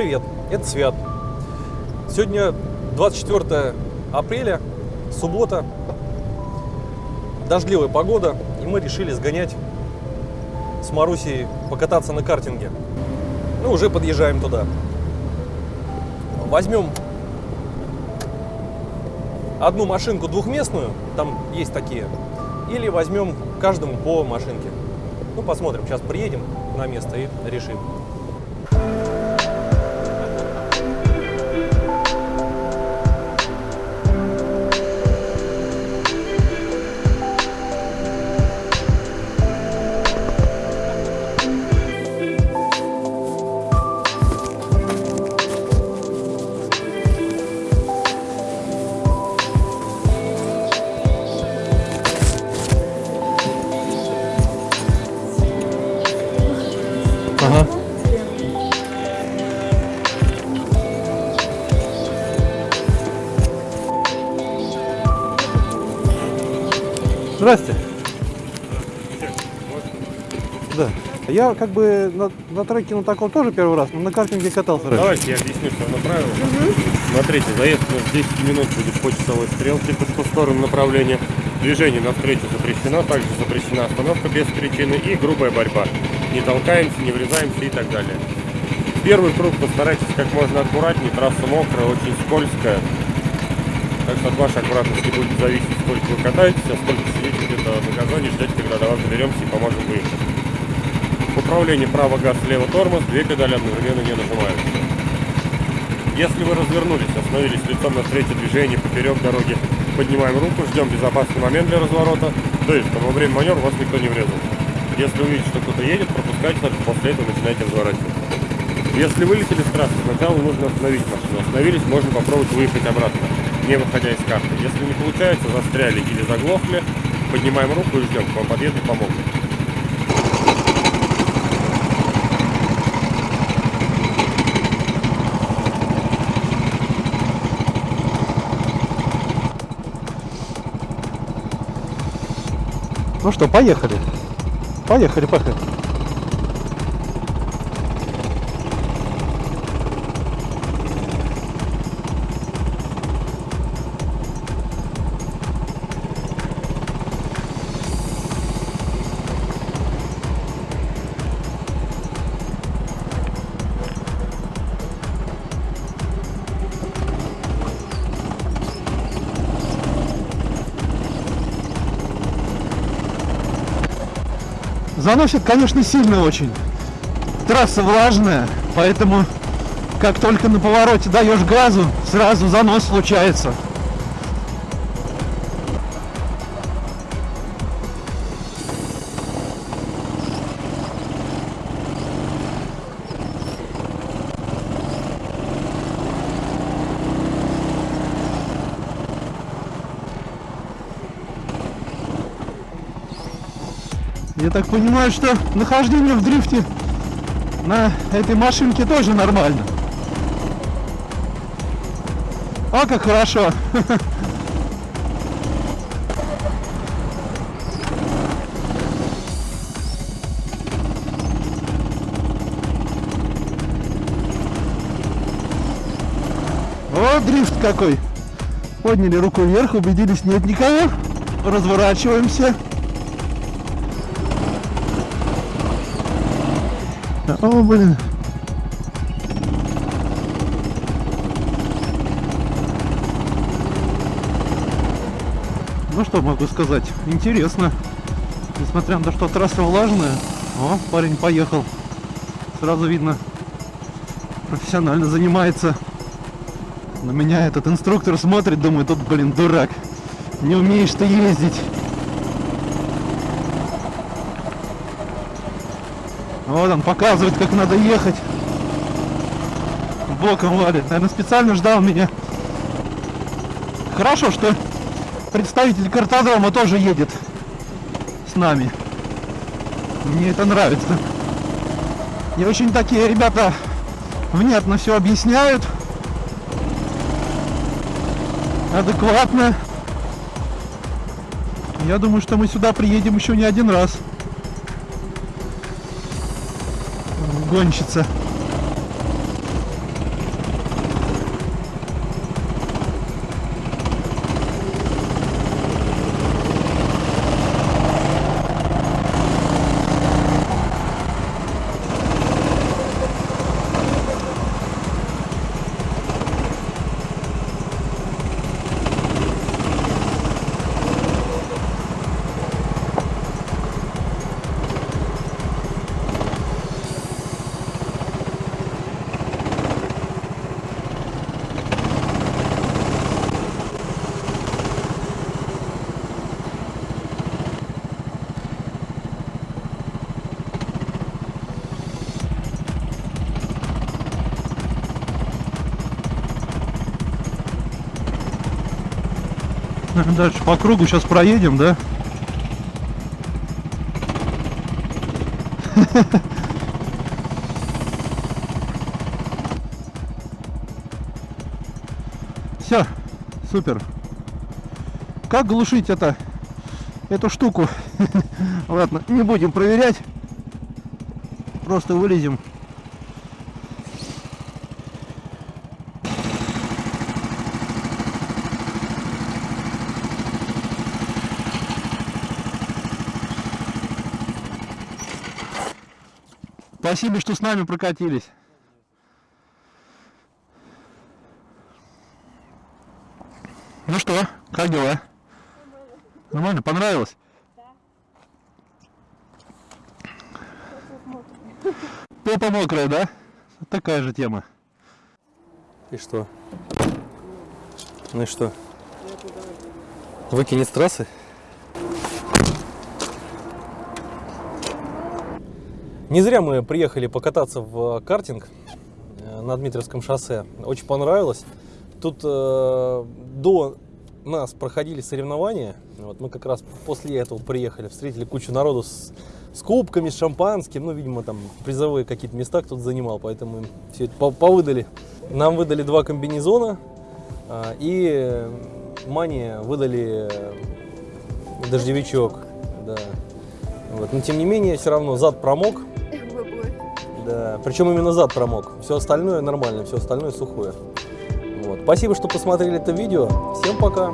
привет, это Свят. Сегодня 24 апреля, суббота, дождливая погода, и мы решили сгонять с Марусей покататься на картинге. Ну, уже подъезжаем туда. Возьмем одну машинку двухместную, там есть такие, или возьмем каждому по машинке. Ну, посмотрим, сейчас приедем на место и решим. Здрасте. Да. Я как бы на, на треке на таком тоже первый раз, но на картинге катался раньше. Давайте я объясню, что на правила. Смотрите, заезд у нас 10 минут будет по часовой стрелке по сторону направления. Движение навстречу запрещено, также запрещена остановка без причины и грубая борьба. Не толкаемся, не врезаемся и так далее. Первый круг постарайтесь как можно аккуратнее, трасса мокрая, очень скользкая. Так что от вашей аккуратности будет зависеть, сколько вы катаетесь, а сколько сидите где-то на газоне, ждать, когда до вас доберемся и поможем выехать. В управлении право газ, лево тормоз, две педали одновременно не нажимаются. Если вы развернулись, остановились лицом навстречу движению поперек дороги, поднимаем руку, ждем безопасный момент для разворота, то есть, во время маневра вас никто не врезал. Если увидите, что кто-то едет, пропускайте, только после этого начинайте разворачивать. Если вылетели с трассы, сначала нужно остановить машину. Остановились, можно попробовать выехать обратно, не выходя из карты. Если не получается, застряли или заглохли, поднимаем руку и ждем, к вам подъедут и помогут. Ну что, поехали. Поехали, поехали. Заносит, конечно, сильно очень. Трасса влажная, поэтому как только на повороте даешь газу, сразу занос случается. Я так понимаю, что нахождение в дрифте на этой машинке тоже нормально. О, как хорошо. О, дрифт какой. Подняли руку вверх, убедились, нет никого. Разворачиваемся. О, блин. Ну что могу сказать? Интересно. Несмотря на то, что трасса влажная. О, парень поехал. Сразу видно, профессионально занимается. На меня этот инструктор смотрит, думает, тут, блин, дурак. Не умеешь ты ездить. Вот он показывает, как надо ехать. Боком валит. Наверное, специально ждал меня. Хорошо, что представитель картодрома тоже едет с нами. Мне это нравится. И очень такие ребята внятно все объясняют. Адекватно. Я думаю, что мы сюда приедем еще не один раз. Гонщица. Дальше по кругу сейчас проедем, да? Все, супер. Как глушить это, эту штуку? Ладно, не будем проверять. Просто вылезем. Спасибо, что с нами прокатились. Ну что, как дела? Нормально, понравилось? Попа мокрая, да? Такая же тема. И что? Ну и что? Выкинет с трассы? Не зря мы приехали покататься в картинг э, на Дмитриевском шоссе. Очень понравилось. Тут э, до нас проходили соревнования. Вот мы как раз после этого приехали, встретили кучу народу с, с кубками, с шампанским. Ну, видимо, там призовые какие-то места кто-то занимал, поэтому им все это по- повыдали. Нам выдали два комбинезона а, и Мане выдали э, дождевичок. Да. Вот. Но тем не менее, все равно зад промок. Да. Причем именно зад промок. Все остальное нормально, все остальное сухое. Вот. Спасибо, что посмотрели это видео. Всем пока.